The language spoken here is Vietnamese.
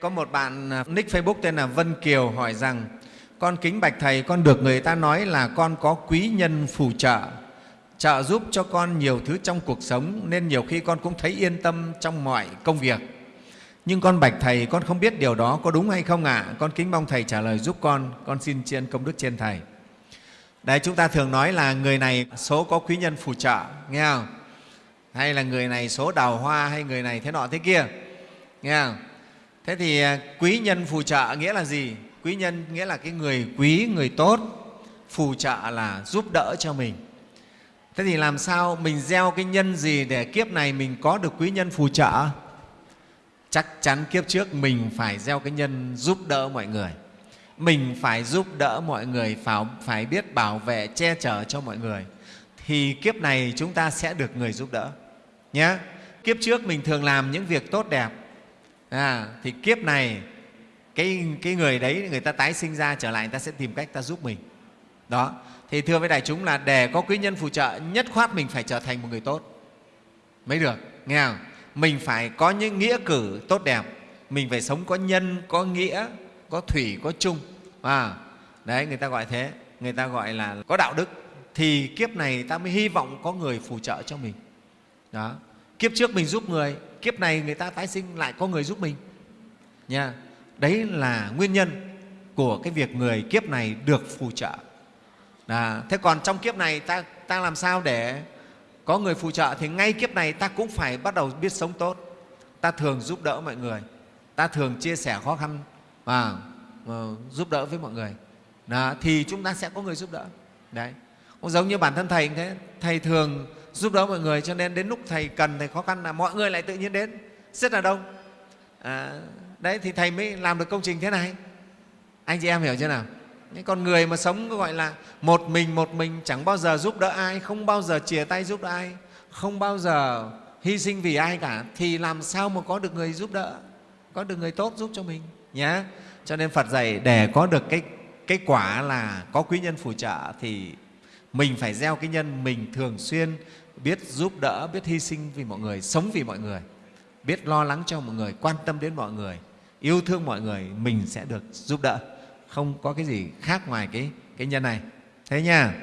Có một bạn à, nick Facebook tên là Vân Kiều hỏi rằng con kính bạch Thầy, con được người ta nói là con có quý nhân phù trợ, trợ giúp cho con nhiều thứ trong cuộc sống nên nhiều khi con cũng thấy yên tâm trong mọi công việc. Nhưng con bạch Thầy, con không biết điều đó có đúng hay không ạ? À? Con kính mong Thầy trả lời giúp con, con xin tri ân công đức trên Thầy. Đấy, chúng ta thường nói là người này số có quý nhân phù trợ, nghe không? Hay là người này số đào hoa hay người này thế nọ thế kia, nghe không? Thế thì à, quý nhân phù trợ nghĩa là gì? Quý nhân nghĩa là cái người quý, người tốt, phù trợ là giúp đỡ cho mình. Thế thì làm sao mình gieo cái nhân gì để kiếp này mình có được quý nhân phù trợ? Chắc chắn kiếp trước mình phải gieo cái nhân giúp đỡ mọi người. Mình phải giúp đỡ mọi người, phải, phải biết bảo vệ, che chở cho mọi người. Thì kiếp này chúng ta sẽ được người giúp đỡ. Nhé. Kiếp trước mình thường làm những việc tốt đẹp, à, thì kiếp này cái, cái người đấy người ta tái sinh ra trở lại người ta sẽ tìm cách ta giúp mình. Đó. Thì thưa với đại chúng là để có quý nhân phù trợ nhất khoát mình phải trở thành một người tốt. Mới được nghe không? Mình phải có những nghĩa cử tốt đẹp. Mình phải sống có nhân có nghĩa có thủy có chung. À, đấy người ta gọi thế. Người ta gọi là có đạo đức. Thì kiếp này ta mới hy vọng có người phù trợ cho mình. Đó. Kiếp trước mình giúp người kiếp này người ta tái sinh lại có người giúp mình. Nha đấy là nguyên nhân của cái việc người kiếp này được phù trợ. À, thế còn trong kiếp này ta, ta làm sao để có người phù trợ? Thì ngay kiếp này ta cũng phải bắt đầu biết sống tốt. Ta thường giúp đỡ mọi người. Ta thường chia sẻ khó khăn và uh, giúp đỡ với mọi người. Đó, thì chúng ta sẽ có người giúp đỡ. Đấy. Cũng giống như bản thân thầy thế. Thầy thường giúp đỡ mọi người cho nên đến lúc thầy cần thầy khó khăn là mọi người lại tự nhiên đến. Rất là đông. À, đấy thì thầy mới làm được công trình thế này. Anh chị em hiểu chưa nào? Còn con người mà sống gọi là một mình một mình chẳng bao giờ giúp đỡ ai không bao giờ chia tay giúp đỡ ai không bao giờ hy sinh vì ai cả thì làm sao mà có được người giúp đỡ có được người tốt giúp cho mình nhé cho nên phật dạy để có được cái cái quả là có quý nhân phù trợ thì mình phải gieo cái nhân mình thường xuyên, biết giúp đỡ, biết hy sinh vì mọi người, sống vì mọi người, biết lo lắng cho mọi người, quan tâm đến mọi người, yêu thương mọi người, mình sẽ được giúp đỡ. Không có cái gì khác ngoài cái cái nhân này. Thế nha.